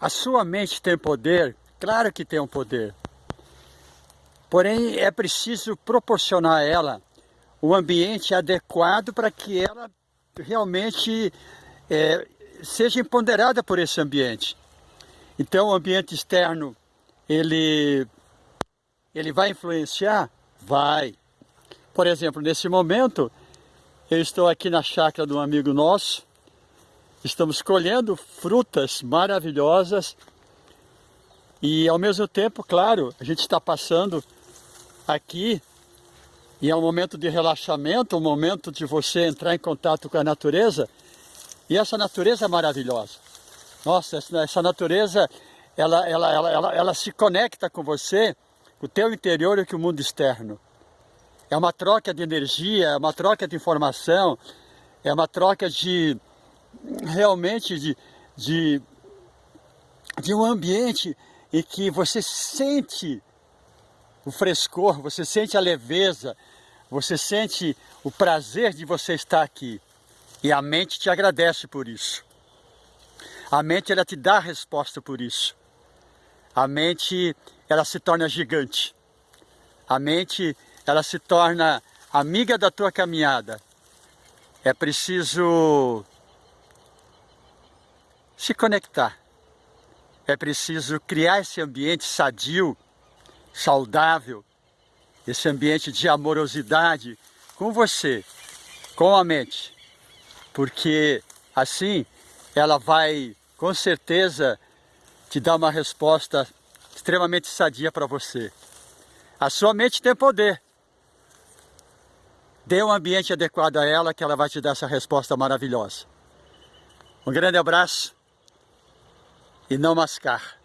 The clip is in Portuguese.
A sua mente tem poder? Claro que tem um poder. Porém, é preciso proporcionar a ela um ambiente adequado para que ela realmente é, seja empoderada por esse ambiente. Então, o ambiente externo, ele, ele vai influenciar? Vai. Por exemplo, nesse momento, eu estou aqui na chácara de um amigo nosso, estamos colhendo frutas maravilhosas e ao mesmo tempo, claro, a gente está passando aqui e é um momento de relaxamento, um momento de você entrar em contato com a natureza. E essa natureza é maravilhosa. Nossa, essa natureza, ela, ela, ela, ela, ela se conecta com você, o teu interior e com o mundo externo. É uma troca de energia, é uma troca de informação, é uma troca de, realmente, de, de, de um ambiente em que você sente o frescor, você sente a leveza, você sente o prazer de você estar aqui. E a mente te agradece por isso. A mente ela te dá a resposta por isso. A mente ela se torna gigante. A mente ela se torna amiga da tua caminhada. É preciso se conectar. É preciso criar esse ambiente sadio saudável, esse ambiente de amorosidade com você, com a mente, porque assim ela vai com certeza te dar uma resposta extremamente sadia para você. A sua mente tem poder. Dê um ambiente adequado a ela que ela vai te dar essa resposta maravilhosa. Um grande abraço e não mascar.